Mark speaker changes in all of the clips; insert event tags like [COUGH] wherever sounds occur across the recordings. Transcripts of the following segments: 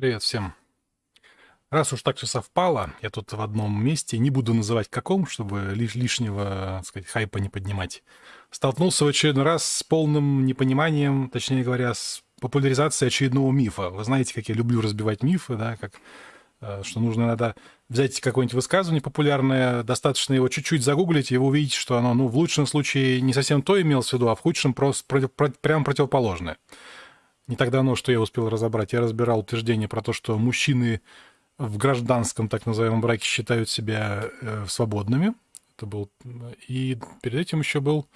Speaker 1: Привет всем. Раз уж так все совпало, я тут в одном месте, не буду называть каком, чтобы лиш лишнего, так сказать, хайпа не поднимать, столкнулся в очередной раз с полным непониманием, точнее говоря, с популяризацией очередного мифа. Вы знаете, как я люблю разбивать мифы, да, как э, что нужно иногда взять какое-нибудь высказывание популярное, достаточно его чуть-чуть загуглить, и вы увидите, что оно, ну, в лучшем случае не совсем то имелось в виду, а в худшем просто против, против, прямо противоположное. Не так давно, что я успел разобрать, я разбирал утверждение про то, что мужчины в гражданском так называемом браке считают себя э, свободными. Это был... И перед этим еще был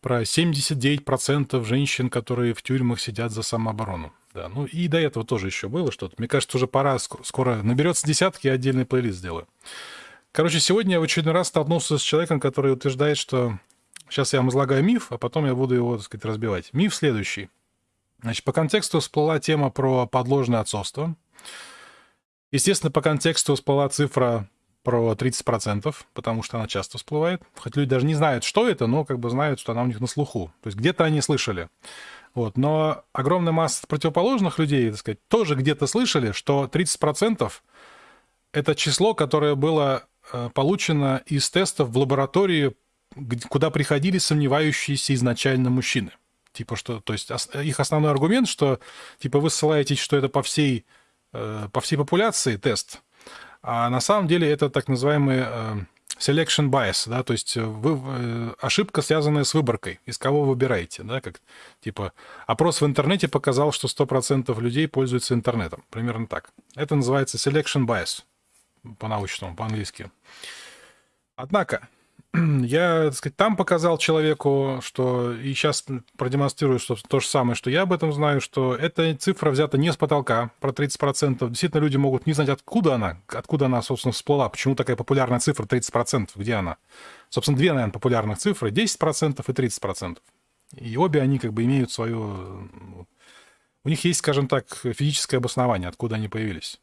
Speaker 1: про 79% женщин, которые в тюрьмах сидят за самооборону. Да, ну и до этого тоже еще было что-то. Мне кажется, уже пора, скоро наберется десятки, я отдельный плейлист сделаю. Короче, сегодня я в очередной раз столкнулся с человеком, который утверждает, что... Сейчас я вам излагаю миф, а потом я буду его, так сказать, разбивать. Миф следующий. Значит, по контексту всплыла тема про подложное отцовство. Естественно, по контексту всплыла цифра про 30%, потому что она часто всплывает. Хоть люди даже не знают, что это, но как бы знают, что она у них на слуху. То есть где-то они слышали. Вот. Но огромная масса противоположных людей, так сказать, тоже где-то слышали, что 30% это число, которое было э, получено из тестов в лаборатории, куда приходили сомневающиеся изначально мужчины. Типа что, то есть их основной аргумент, что типа вы ссылаетесь, что это по всей, э, по всей популяции тест, а на самом деле это так называемый э, selection bias, да, то есть вы, э, ошибка, связанная с выборкой, из кого вы выбираете, да, как типа опрос в интернете показал, что 100% людей пользуются интернетом, примерно так. Это называется selection bias по-научному, по-английски. Однако, [CLEARS THROAT] я, так сказать, там показал человеку, что и сейчас продемонстрирую что то же самое, что я об этом знаю, что эта цифра взята не с потолка, про 30%. Действительно, люди могут не знать, откуда она, откуда она, собственно, всплыла, почему такая популярная цифра 30%, где она. Собственно, две, наверное, популярных цифры, 10% и 30%. И обе они как бы имеют свое... У них есть, скажем так, физическое обоснование, откуда они появились.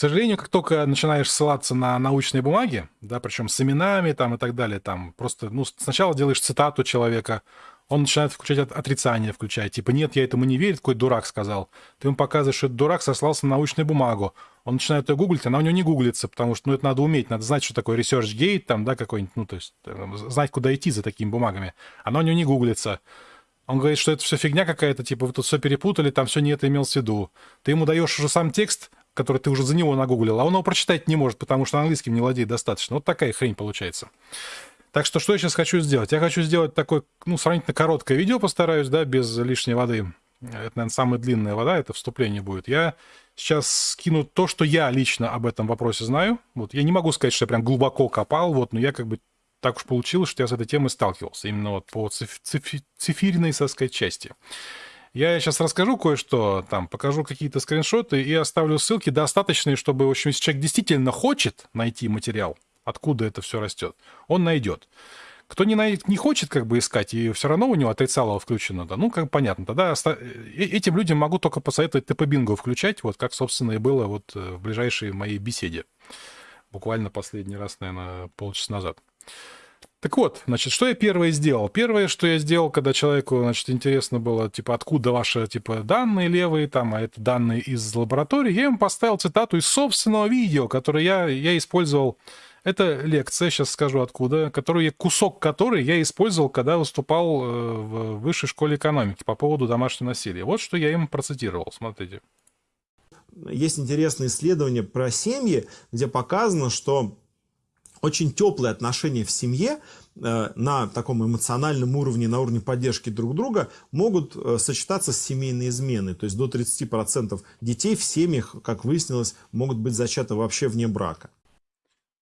Speaker 1: К сожалению, как только начинаешь ссылаться на научные бумаги, да, причем с именами там и так далее, там просто, ну, сначала делаешь цитату человека, он начинает включать отрицание, включать, типа, нет, я этому не верю, какой дурак сказал. Ты ему показываешь, что этот дурак сослался на научную бумагу. Он начинает ее гуглить, она у него не гуглится, потому что, ну, это надо уметь, надо знать, что такое ResearchGate, там, да, какой-нибудь, ну, то есть, э, знать, куда идти за такими бумагами. Она у него не гуглится. Он говорит, что это все фигня какая-то, типа, вы тут все перепутали, там все не это имел в виду. Ты ему даешь уже сам текст, который ты уже за него нагуглил, а он его прочитать не может, потому что английским не владеет достаточно. Вот такая хрень получается. Так что что я сейчас хочу сделать? Я хочу сделать такое, ну, сравнительно короткое видео постараюсь, да, без лишней воды. Это, наверное, самая длинная вода, это вступление будет. Я сейчас скину то, что я лично об этом вопросе знаю. Вот я не могу сказать, что я прям глубоко копал, вот, но я как бы так уж получилось, что я с этой темой сталкивался, именно вот по циф циф цифирной, так сказать, части. Я сейчас расскажу кое-что, там, покажу какие-то скриншоты и оставлю ссылки достаточные, чтобы, в общем, если человек действительно хочет найти материал, откуда это все растет, он найдет. Кто не, найдет, не хочет как бы искать, и все равно у него отрицало включено, да, ну, как понятно, тогда оста... Э, этим людям могу только посоветовать ТП-бинго включать, вот как, собственно, и было вот э, в ближайшей моей беседе. Буквально последний раз, наверное, полчаса назад. Так вот, значит, что я первое сделал? Первое, что я сделал, когда человеку, значит, интересно было, типа, откуда ваши, типа, данные левые, там, а это данные из лаборатории, я ему поставил цитату из собственного видео, которое я, я использовал. Это лекция, сейчас скажу откуда, которую я, кусок которой я использовал, когда выступал э, в высшей школе экономики по поводу домашнего насилия. Вот что я им процитировал, смотрите.
Speaker 2: Есть интересное исследование про семьи, где показано, что очень теплые отношения в семье э, на таком эмоциональном уровне, на уровне поддержки друг друга могут э, сочетаться с семейной изменой. То есть до 30% детей в семьях, как выяснилось, могут быть зачаты вообще вне брака.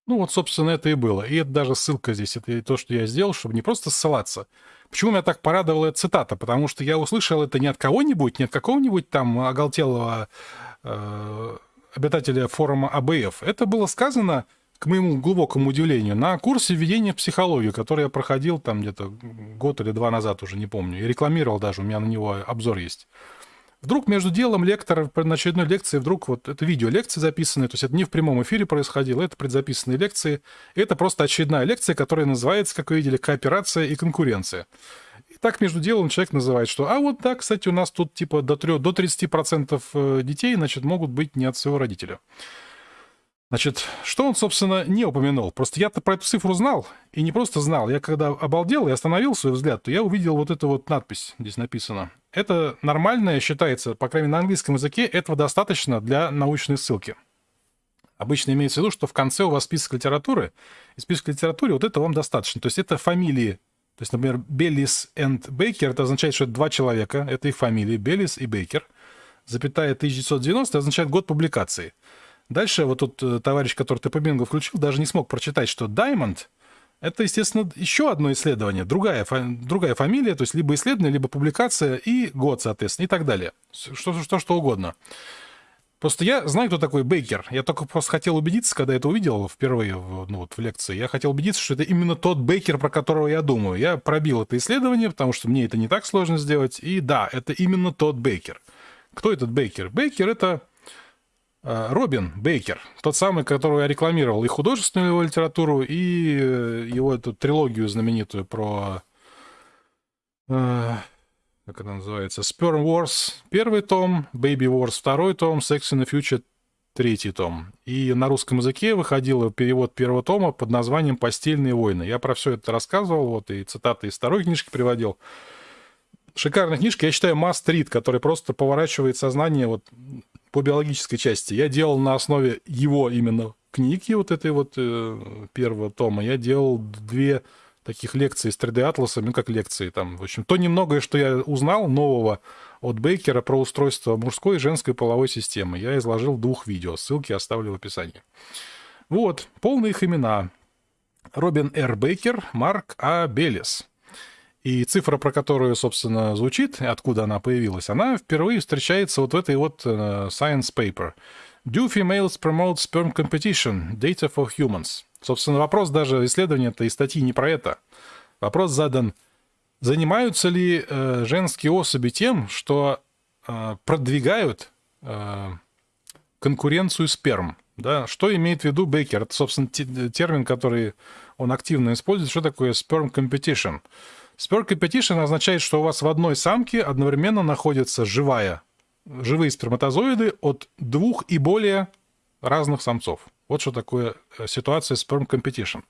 Speaker 1: Ну вот, собственно, это и было. И это даже ссылка здесь, это то, что я сделал, чтобы не просто ссылаться. Почему меня так порадовала эта цитата? Потому что я услышал это не от кого-нибудь, не от какого-нибудь там оголтелого э, обитателя форума АБФ. Это было сказано к моему глубокому удивлению, на курсе введения в психологию, который я проходил там где-то год или два назад, уже не помню, и рекламировал даже, у меня на него обзор есть. Вдруг между делом лектора на очередной лекции, вдруг вот это видео лекции записанные, то есть это не в прямом эфире происходило, это предзаписанные лекции, это просто очередная лекция, которая называется, как вы видели, «Кооперация и конкуренция». так между делом человек называет, что, а вот да, кстати, у нас тут типа до, 3, до 30% э, детей, значит, могут быть не от своего родителя. Значит, что он, собственно, не упомянул? Просто я-то про эту цифру знал, и не просто знал. Я когда обалдел и остановил свой взгляд, то я увидел вот эту вот надпись, здесь написано. Это нормальное считается, по крайней мере, на английском языке, этого достаточно для научной ссылки. Обычно имеется в виду, что в конце у вас список литературы, и список литературы вот это вам достаточно. То есть это фамилии. То есть, например, Беллис и Бейкер, это означает, что это два человека, это их фамилии, Беллис и Бейкер. Запятая 1990 означает год публикации. Дальше вот тут э, товарищ, который ты по Бингу включил, даже не смог прочитать, что Diamond — это, естественно, еще одно исследование, другая, другая фамилия, то есть либо исследование, либо публикация и год, соответственно, и так далее. Что, что, что угодно. Просто я знаю, кто такой Бейкер. Я только просто хотел убедиться, когда это увидел впервые в, ну, вот, в лекции. Я хотел убедиться, что это именно тот Бейкер, про которого я думаю. Я пробил это исследование, потому что мне это не так сложно сделать. И да, это именно тот Бейкер. Кто этот Бейкер? Бейкер — это Робин Бейкер, тот самый, которого я рекламировал и художественную его литературу, и э, его эту трилогию знаменитую про... Э, как она называется? Sperm Wars первый том, Baby Wars второй том, Sex in the Future третий том. И на русском языке выходил перевод первого тома под названием «Постельные войны». Я про все это рассказывал, вот и цитаты из второй книжки приводил. Шикарная книжка, я считаю, must read, который просто поворачивает сознание вот по биологической части. Я делал на основе его именно книги, вот этой вот э, первого тома, я делал две таких лекции с 3D-атласом, ну, как лекции там. В общем, то немногое, что я узнал нового от Бейкера про устройство мужской и женской половой системы, я изложил двух видео. Ссылки оставлю в описании. Вот, полные их имена. Робин Р. Бейкер, Марк А. Белес. И цифра, про которую, собственно, звучит, откуда она появилась, она впервые встречается вот в этой вот uh, science paper. Do females promote sperm competition? Data for humans. Собственно, вопрос даже исследования этой статьи не про это. Вопрос задан, занимаются ли э, женские особи тем, что э, продвигают э, конкуренцию сперм? Да? Что имеет в виду Бейкер? Это, собственно, термин, который он активно использует. Что такое sperm competition? Spur competition означает, что у вас в одной самке одновременно находится живая, живые сперматозоиды от двух и более разных самцов. Вот что такое э, ситуация sperm competition.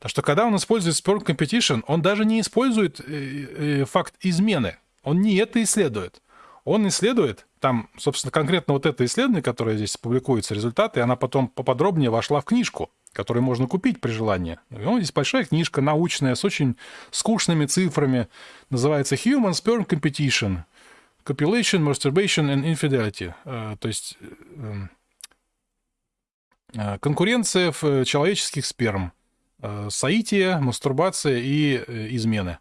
Speaker 1: Так что когда он использует sperm competition, он даже не использует э, э, факт измены. Он не это исследует. Он исследует, там, собственно, конкретно вот это исследование, которое здесь публикуется, результаты, она потом поподробнее вошла в книжку который можно купить при желании. Ну, здесь большая книжка научная с очень скучными цифрами. Называется Human Sperm Competition. Copulation, Masturbation and Infidelity. Э, то есть эм, э, конкуренция в человеческих сперм. Э, соитие, мастурбация и измены.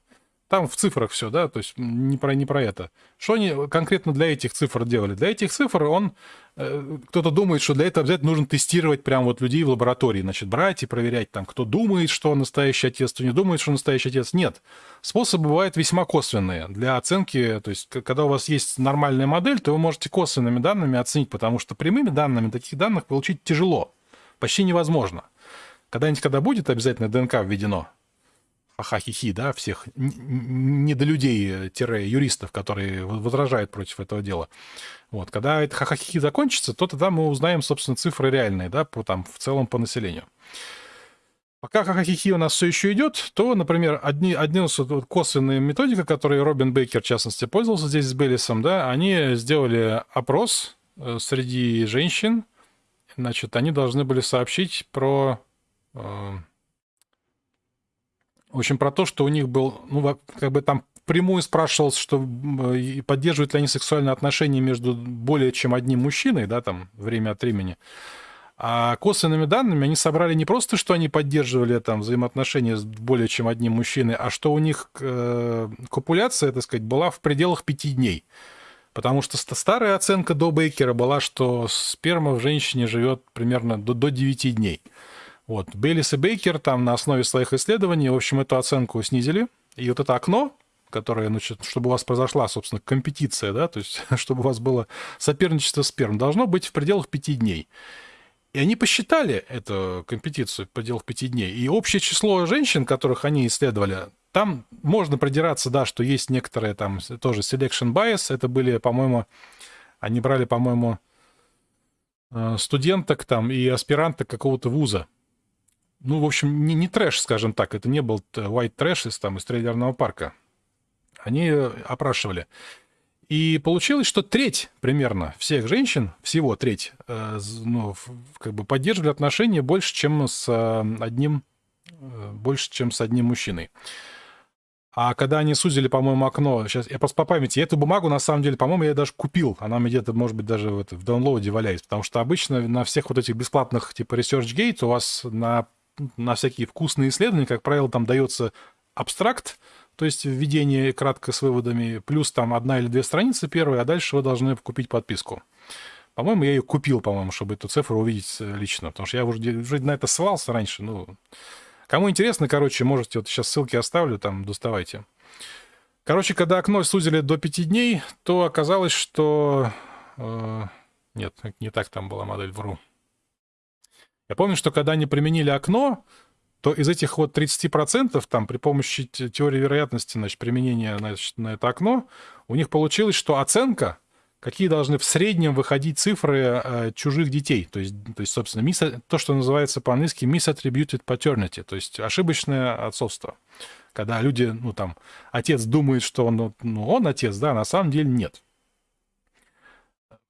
Speaker 1: Там в цифрах все, да, то есть не про, не про это. Что они конкретно для этих цифр делали? Для этих цифр он, э, кто-то думает, что для этого обязательно нужно тестировать прям вот людей в лаборатории, значит, брать и проверять там, кто думает, что настоящий отец, кто не думает, что настоящий отец. Нет. Способы бывают весьма косвенные для оценки, то есть когда у вас есть нормальная модель, то вы можете косвенными данными оценить, потому что прямыми данными таких данных получить тяжело, почти невозможно. Когда-нибудь, когда будет обязательно ДНК введено, ха-ха-хи-хи, да, всех недолюдей-юристов, которые возражают против этого дела. Вот, когда это ха-ха-хи закончится, то тогда мы узнаем, собственно, цифры реальные, да, по, там, в целом по населению. Пока ха-ха-хи-хи у нас все еще идет, то, например, одни, одни вот, косвенные методика, которые Робин Бейкер, в частности, пользовался здесь с Беллисом, да, они сделали опрос э, среди женщин, значит, они должны были сообщить про э, в общем, про то, что у них был, ну, как бы там прямую спрашивался, что поддерживают ли они сексуальные отношения между более чем одним мужчиной, да, там, время от времени. А косвенными данными они собрали не просто, что они поддерживали там взаимоотношения с более чем одним мужчиной, а что у них э, копуляция, так сказать, была в пределах пяти дней. Потому что старая оценка до Бейкера была, что сперма в женщине живет примерно до, до 9 дней. Вот. Бейлис и Бейкер там на основе своих исследований, в общем, эту оценку снизили. И вот это окно, которое, значит, чтобы у вас произошла, собственно, компетиция, да, то есть [LAUGHS] чтобы у вас было соперничество сперм, должно быть в пределах пяти дней. И они посчитали эту компетицию в пределах пяти дней. И общее число женщин, которых они исследовали, там можно продираться, да, что есть некоторые там тоже selection bias. Это были, по-моему, они брали, по-моему, э, студенток там и аспиранток какого-то вуза. Ну, в общем, не, не трэш, скажем так. Это не был white trash из, там, из трейлерного парка. Они опрашивали. И получилось, что треть примерно всех женщин, всего треть, э, ну, как бы поддерживали отношения больше, чем с э, одним, э, больше, чем с одним мужчиной. А когда они сузили, по-моему, окно, сейчас я просто по памяти, эту бумагу, на самом деле, по-моему, я даже купил. Она мне где-то, может быть, даже в, это, в даунлоуде валяется. Потому что обычно на всех вот этих бесплатных, типа ResearchGate, у вас на, на всякие вкусные исследования, как правило, там дается абстракт, то есть введение кратко с выводами, плюс там одна или две страницы первые, а дальше вы должны купить подписку. По-моему, я ее купил, по-моему, чтобы эту цифру увидеть э, лично, потому что я уже, уже на это ссылался раньше. Ну, кому интересно, короче, можете, вот сейчас ссылки оставлю, там, доставайте. Короче, когда окно сузили до 5 дней, то оказалось, что... Э, нет, не так там была модель, вру. Я помню, что когда они применили окно, то из этих вот 30% там при помощи теории вероятности, значит, применения значит, на это окно, у них получилось, что оценка, какие должны в среднем выходить цифры э, чужих детей. То есть, то есть собственно, мисс, то, что называется по-английски misattributed paternity, то есть ошибочное отцовство. Когда люди, ну там, отец думает, что он, ну, он отец, да, а на самом деле нет.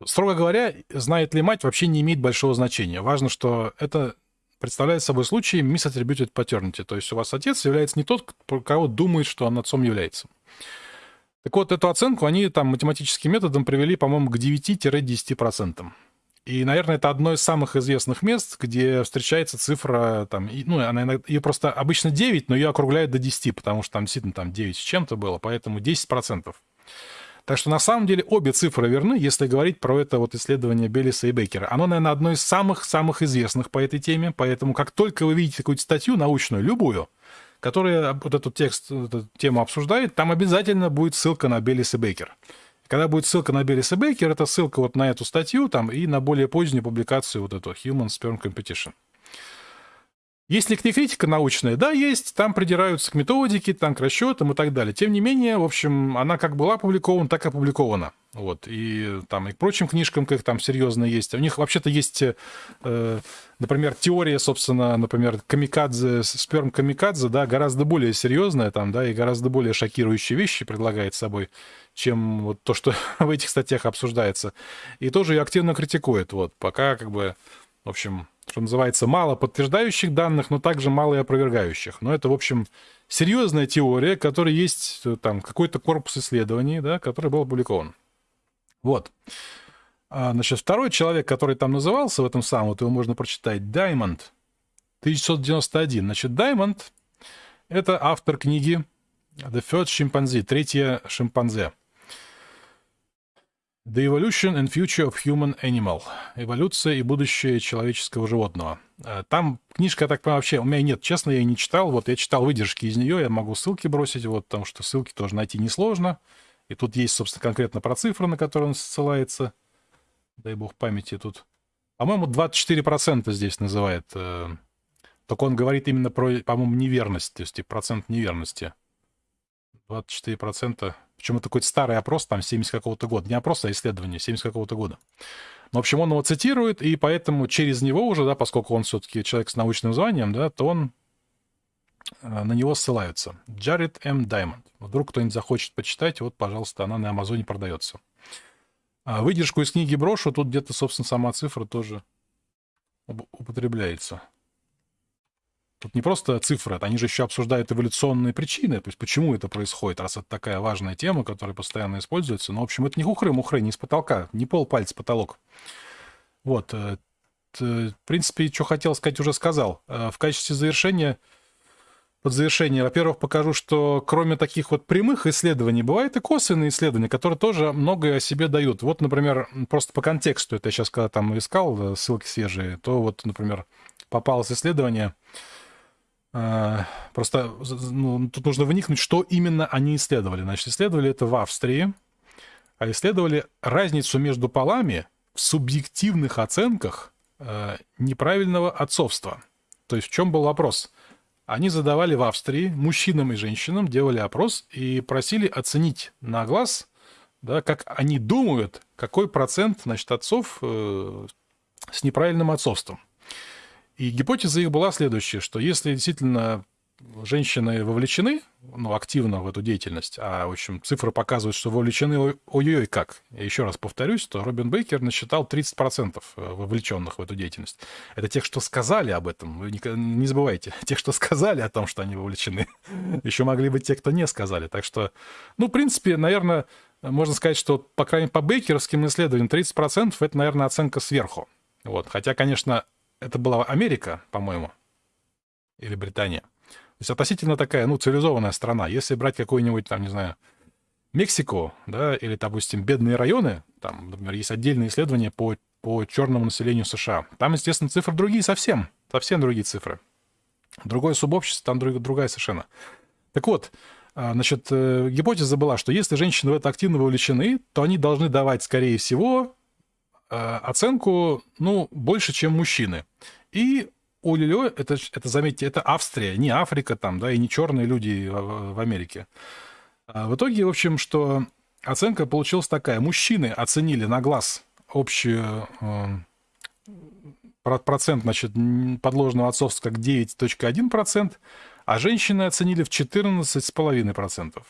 Speaker 1: Строго говоря, знает ли мать, вообще не имеет большого значения. Важно, что это представляет собой случай misattributed paternity, то есть у вас отец является не тот, кого думает, что он отцом является. Так вот, эту оценку они там математическим методом привели, по-моему, к 9-10%. И, наверное, это одно из самых известных мест, где встречается цифра, там, ну, она иногда, ее просто обычно 9, но ее округляют до 10, потому что там действительно там 9 с чем-то было, поэтому 10%. Так что на самом деле обе цифры верны, если говорить про это вот исследование Беллиса и Бейкера. Оно, наверное, одно из самых-самых известных по этой теме, поэтому как только вы видите какую-то статью научную, любую, которая вот этот текст, эту тему обсуждает, там обязательно будет ссылка на Беллис и Бейкер. Когда будет ссылка на Беллис и Бейкер, это ссылка вот на эту статью там и на более позднюю публикацию вот эту Human Sperm Competition. Есть ли критика научная? Да, есть. Там придираются к методике, там к расчетам и так далее. Тем не менее, в общем, она как была опубликована, так и опубликована. Вот. И там и к прочим книжкам, как там серьезно есть. У них вообще-то есть, э, например, теория, собственно, например, камикадзе, сперм камикадзе, да, гораздо более серьезная там, да, и гораздо более шокирующие вещи предлагает собой, чем вот то, что [LAUGHS] в этих статьях обсуждается. И тоже ее активно критикует. Вот. Пока как бы, в общем, что называется, мало подтверждающих данных, но также мало и опровергающих. Но это, в общем, серьезная теория, которая есть э, там какой-то корпус исследований, да, который был опубликован. Вот. А, значит, второй человек, который там назывался в этом самом, вот его можно прочитать, Diamond, 1991. Значит, Diamond — это автор книги The Third Chimpanzee, третья шимпанзе. The Evolution and Future of Human Animal. Эволюция и будущее человеческого животного. Э, там книжка, я так понимаю, вообще у меня нет, честно, я не читал. Вот я читал выдержки из нее, я могу ссылки бросить, вот, потому что ссылки тоже найти несложно. И тут есть, собственно, конкретно про цифры, на которые он ссылается. Дай бог памяти тут. По-моему, 24% здесь называет. Э, только он говорит именно про, по-моему, неверность, то есть процент неверности. 24%. Причем это какой-то старый опрос, там, 70 какого-то года. Не опрос, а исследование 70 какого-то года. Но, в общем, он его цитирует, и поэтому через него уже, да, поскольку он все-таки человек с научным званием, да, то он э, на него ссылаются. Джаред М. Даймонд. Вдруг кто-нибудь захочет почитать, вот, пожалуйста, она на Амазоне продается. А выдержку из книги брошу, тут где-то, собственно, сама цифра тоже употребляется. Тут не просто цифры, они же еще обсуждают эволюционные причины, то есть почему это происходит, раз это такая важная тема, которая постоянно используется. Но, в общем, это не хухры-мухры, не с потолка, не пол пальца потолок. Вот. Э, в принципе, что хотел сказать, уже сказал. Э, в качестве завершения, под завершение, во-первых, покажу, что кроме таких вот прямых исследований, бывают и косвенные исследования, которые тоже многое о себе дают. Вот, например, просто по контексту, это я сейчас когда там искал, э, ссылки свежие, то вот, например, попалось исследование, просто ну, тут нужно вникнуть, что именно они исследовали. Значит, исследовали это в Австрии, а исследовали разницу между полами в субъективных оценках э, неправильного отцовства. То есть в чем был вопрос? они задавали в Австрии мужчинам и женщинам, делали опрос и просили оценить на глаз, да, как они думают, какой процент значит, отцов э, с неправильным отцовством. И гипотеза их была следующая, что если действительно женщины вовлечены ну, активно в эту деятельность, а, в общем, цифры показывают, что вовлечены ой-ой как. Я еще раз повторюсь, то Робин Бейкер насчитал 30% э, вовлеченных в эту деятельность. Это тех, что сказали об этом. Вы не, не забывайте. [LAUGHS] Тех, что сказали о том, что они вовлечены. Еще могли быть те, кто не сказали. Так что, ну, в принципе, наверное, можно сказать, что, по крайней мере, по бейкеровским исследованиям 30% это, наверное, оценка сверху. Вот. Хотя, конечно, это была Америка, по-моему, или Британия. То есть относительно такая, ну, цивилизованная страна. Если брать какой-нибудь, там, не знаю, Мексику, да, или, допустим, бедные районы, там, например, есть отдельные исследования по, по черному населению США. Там, естественно, цифры другие совсем, совсем другие цифры. Другое субобщество, там друг, другая совершенно. Так вот, а, значит, э, гипотеза была, что если женщины в это активно вовлечены, то они должны давать, скорее всего, оценку, ну, больше, чем мужчины. И Олилё, это, это, заметьте, это Австрия, не Африка там, да, и не черные люди в, Америке. А в итоге, в общем, что оценка получилась такая. Мужчины оценили на глаз общую э, процент, значит, подложного отцовства как 9.1%, а женщины оценили в 14,5%.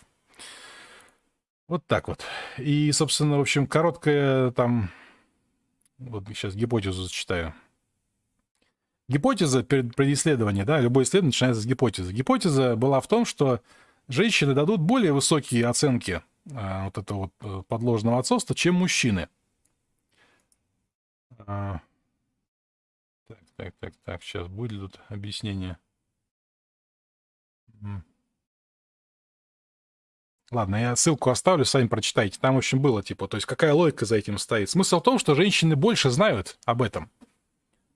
Speaker 1: Вот так вот. И, собственно, в общем, короткая там... Вот сейчас гипотезу зачитаю. Гипотеза при исследовании, да, любое исследование начинается с гипотезы. Гипотеза была в том, что женщины дадут более высокие оценки э, вот этого вот э, подложного отцовства, чем мужчины. А, так, так, так, так, сейчас будет тут объяснение. Ладно, я ссылку оставлю, сами прочитайте. Там, в общем, было типа, то есть какая логика за этим стоит. Смысл в том, что женщины больше знают об этом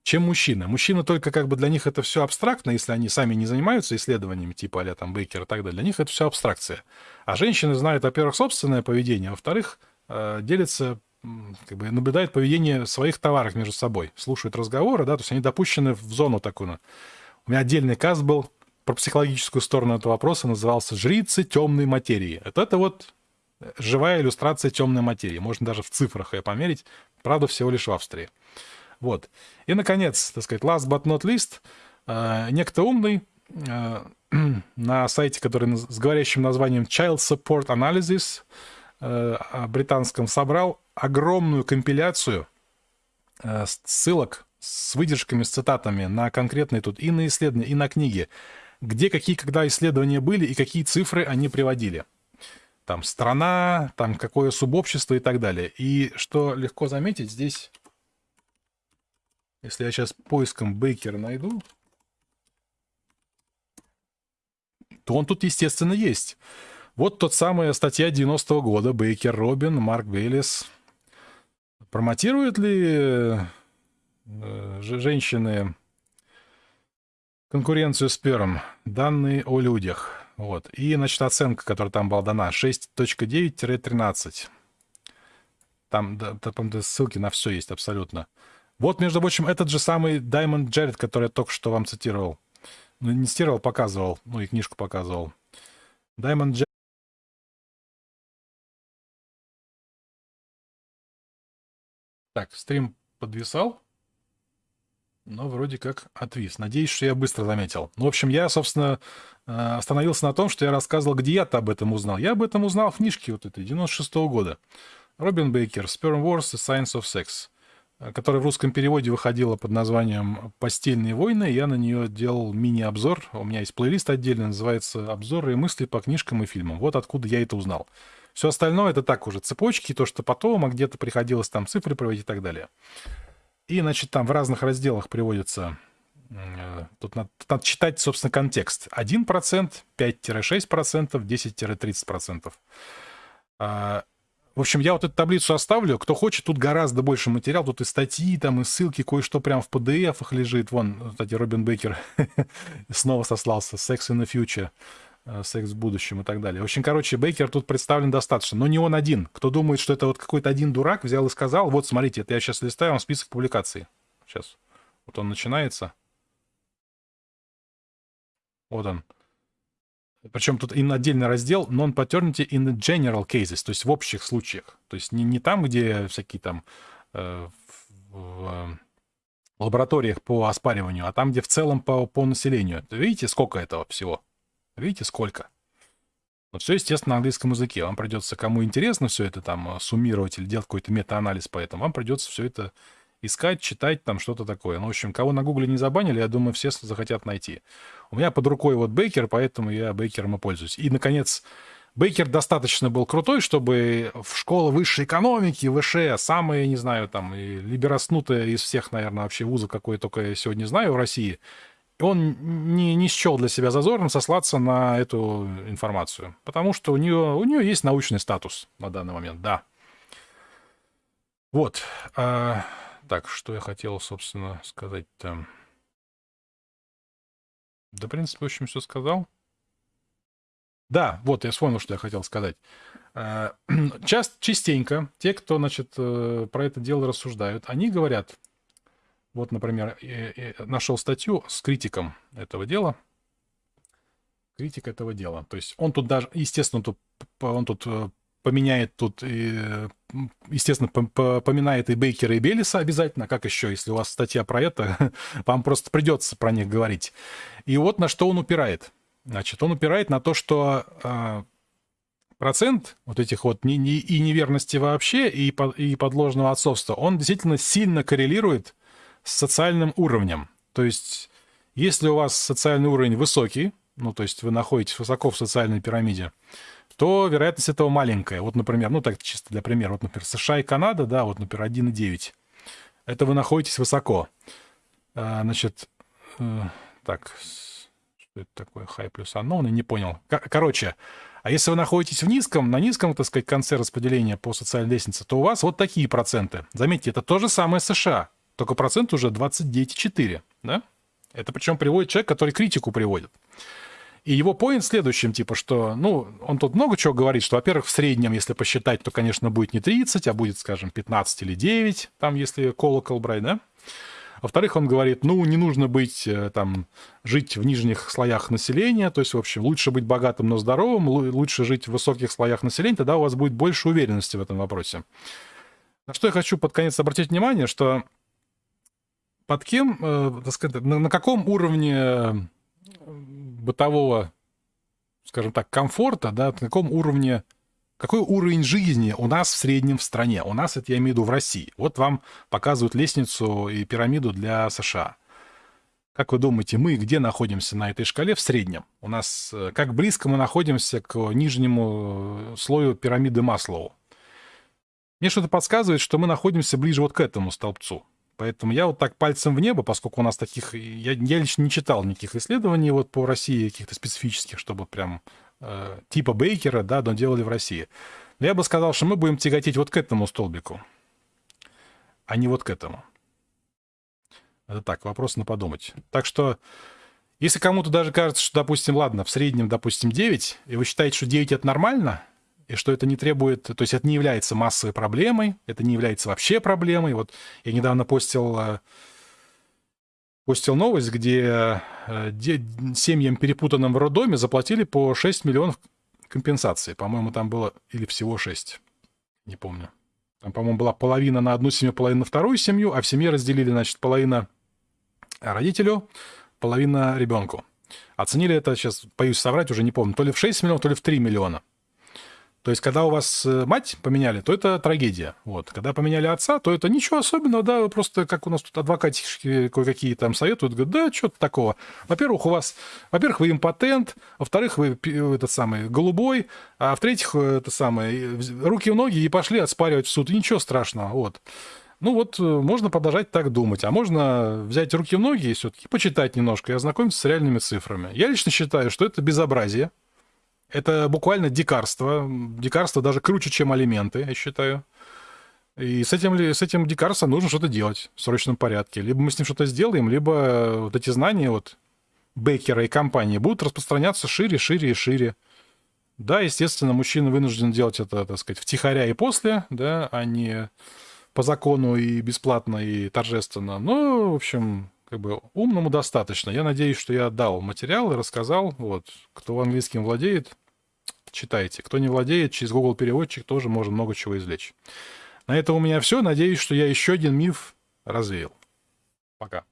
Speaker 1: чем мужчина. Мужчина только как бы для них это все абстрактно, если они сами не занимаются исследованиями типа а там Бейкер и так далее. Для них это все абстракция. А женщины знают, во-первых, собственное поведение, а во-вторых, э, делятся как бы наблюдают поведение своих товаров между собой, слушают разговоры, да, то есть они допущены в зону такую. У меня отдельный каст был про психологическую сторону этого вопроса, назывался «Жрицы темной материи». Это, это вот живая иллюстрация темной материи. Можно даже в цифрах ее померить. Правда, всего лишь в Австрии. Вот. И, наконец, так сказать, last but not least, э, некто умный э, [CLEARS THROAT] на сайте, который с говорящим названием Child Support Analysis э, британском собрал огромную компиляцию ссылок с выдержками, с цитатами на конкретные тут и на исследования, и на книги, где какие когда исследования были и какие цифры они приводили. Там страна, там какое субобщество и так далее. И что легко заметить, здесь если я сейчас поиском Бейкера найду, то он тут, естественно, есть. Вот тот самая статья 90-го года, Бейкер Робин, Марк Бейлис. Промотируют ли э, женщины конкуренцию с первым? Данные о людях. Вот. И, значит, оценка, которая там была дана, 6.9-13. Там, да, там ссылки на все есть абсолютно. Вот, между прочим, этот же самый Даймонд Джеред, который я только что вам цитировал. Ну, не цитировал, показывал. Ну, и книжку показывал. Даймонд Джеред. Так, стрим подвисал, но вроде как отвис. Надеюсь, что я быстро заметил. Ну, в общем, я, собственно, э, остановился на том, что я рассказывал, где я-то об этом узнал. Я об этом узнал в книжке вот этой, 96 -го года. Робин Бейкер, Sperm Wars, The Science of Sex которая в русском переводе выходила под названием «Постельные войны». Я на нее делал мини-обзор. У меня есть плейлист отдельный, называется «Обзоры и мысли по книжкам и фильмам». Вот откуда я это узнал. Все остальное это так уже цепочки, то, что потом, а где-то приходилось там цифры проводить и так далее. И, значит, там в разных разделах приводится... Э, тут надо, надо читать, собственно, контекст. 1%, 5-6%, 10-30%. В общем, я вот эту таблицу оставлю. Кто хочет, тут гораздо больше материал. Тут и статьи, там и ссылки, кое-что прям в PDF-ах лежит. Вон, кстати, Робин Бейкер [LAUGHS] снова сослался. Sex in the future. Э, секс в будущем и так далее. В общем, короче, Бейкер тут представлен достаточно. Но не он один. Кто думает, что это вот какой-то один дурак взял и сказал, вот, смотрите, это я сейчас листаю вам список публикаций. Сейчас. Вот он начинается. Вот он. Причем тут и отдельный раздел non-paternity in general cases, то есть в общих случаях. То есть не, не там, где всякие там э, в, в лабораториях по оспариванию, а там, где в целом по, по населению. Видите, сколько этого всего? Видите, сколько? Вот все, естественно, на английском языке. Вам придется, кому интересно все это там суммировать или делать какой-то метаанализ по этому, вам придется все это искать, читать, там что-то такое. Ну, в общем, кого на гугле не забанили, я думаю, все захотят найти. У меня под рукой вот Бейкер, поэтому я Бейкером и пользуюсь. И, наконец, Бейкер достаточно был крутой, чтобы в школы высшей экономики, ВШ, самые, не знаю, там, либераснутые из всех, наверное, вообще вузов, какой только я сегодня знаю в России, он не, не счел для себя зазорным сослаться на эту информацию. Потому что у нее, у нее есть научный статус на данный момент, да. Вот. А, так, что я хотел, собственно, сказать-то? Да, в принципе, в общем, все сказал. Да, вот, я вспомнил, что я хотел сказать. [CLEARS THROAT] Э, часто, частенько те, кто, значит, э, про это дело рассуждают, они говорят, вот, например, нашел статью с критиком этого дела, критик этого дела. То есть он тут даже, естественно, тут, он тут э, поменяет тут, естественно, поминает и Бейкера, и Белиса обязательно. Как еще, если у вас статья про это, [LAUGHS] вам просто придется про них говорить. И вот на что он упирает. Значит, он упирает на то, что э, процент вот этих вот и неверности вообще, и подложного отцовства, он действительно сильно коррелирует с социальным уровнем. То есть, если у вас социальный уровень высокий, ну, то есть вы находитесь высоко в социальной пирамиде, то вероятность этого маленькая. Вот, например, ну так чисто для примера, вот, например, США и Канада, да, вот, например, 1,9. Это вы находитесь высоко. А, значит, э, так, что это такое, high плюс unknown, я не понял. Короче, а если вы находитесь в низком, на низком, так сказать, конце распределения по социальной лестнице, то у вас вот такие проценты. Заметьте, это то же самое США, только процент уже 29,4, да? Это причем приводит человек, который критику приводит. И его поинт следующим, типа, что, ну, он тут много чего говорит, что, во-первых, в среднем, если посчитать, то, конечно, будет не 30, а будет, скажем, 15 или 9, там, если колокол брать, да? Во-вторых, он говорит, ну, не нужно быть, э, там, жить в нижних слоях населения, то есть, в общем, лучше быть богатым, но здоровым, лучше жить в высоких слоях населения, тогда у вас будет больше уверенности в этом вопросе. На что я хочу под конец обратить внимание, что под кем, э, так сказать, на, на каком уровне бытового, скажем так, комфорта, да, на каком уровне, какой уровень жизни у нас в среднем в стране. У нас, это я имею в виду в России. Вот вам показывают лестницу и пирамиду для США. Как вы думаете, мы где находимся на этой шкале в среднем? У нас э, как близко мы находимся к нижнему слою пирамиды Маслоу? Мне что-то подсказывает, что мы находимся ближе вот к этому столбцу. Поэтому я вот так пальцем в небо, поскольку у нас таких... Я, я лично не читал никаких исследований вот по России, каких-то специфических, чтобы прям э, типа Бейкера, да, но делали в России. Но я бы сказал, что мы будем тяготеть вот к этому столбику, а не вот к этому. Это так, вопрос на подумать. Так что, если кому-то даже кажется, что, допустим, ладно, в среднем, допустим, 9, и вы считаете, что 9 это нормально, и что это не требует, то есть это не является массовой проблемой, это не является вообще проблемой. Вот я недавно постил, э, постил новость, где э, семьям, перепутанным в роддоме, заплатили по 6 миллионов компенсации. По-моему, там было или всего 6, не помню. Там, по-моему, была половина на одну семью, половина на вторую семью, а в семье разделили, значит, половина родителю, половина ребенку. Оценили это, сейчас боюсь соврать, уже не помню, то ли в 6 миллионов, то ли в 3 миллиона. То есть, когда у вас э, мать поменяли, то это трагедия. Вот. Когда поменяли отца, то это ничего особенного, да, просто как у нас тут адвокатишки кое-какие там советуют, говорят, да, что-то такого. Во-первых, у вас, во-первых, вы импотент, во-вторых, вы этот самый голубой, а в-третьих, э, это самое, руки в ноги и пошли отспаривать в суд. И ничего страшного, вот. Ну вот, э, можно продолжать так думать, а можно взять руки в ноги и все-таки почитать немножко и ознакомиться с реальными цифрами. Я лично считаю, что это безобразие, это буквально дикарство. Дикарство даже круче, чем алименты, я считаю. И с этим, с этим дикарством нужно что-то делать в срочном порядке. Либо мы с ним что-то сделаем, либо вот эти знания вот Бейкера и компании будут распространяться шире, шире и шире. Да, естественно, мужчина вынужден делать это, так сказать, втихаря и после, да, а не по закону и бесплатно и торжественно. Но, в общем, как бы умному достаточно. Я надеюсь, что я дал материал и рассказал. Вот, кто английским владеет, читайте. Кто не владеет, через Google переводчик тоже можно много чего извлечь. На этом у меня все. Надеюсь, что я еще один миф развеял. Пока.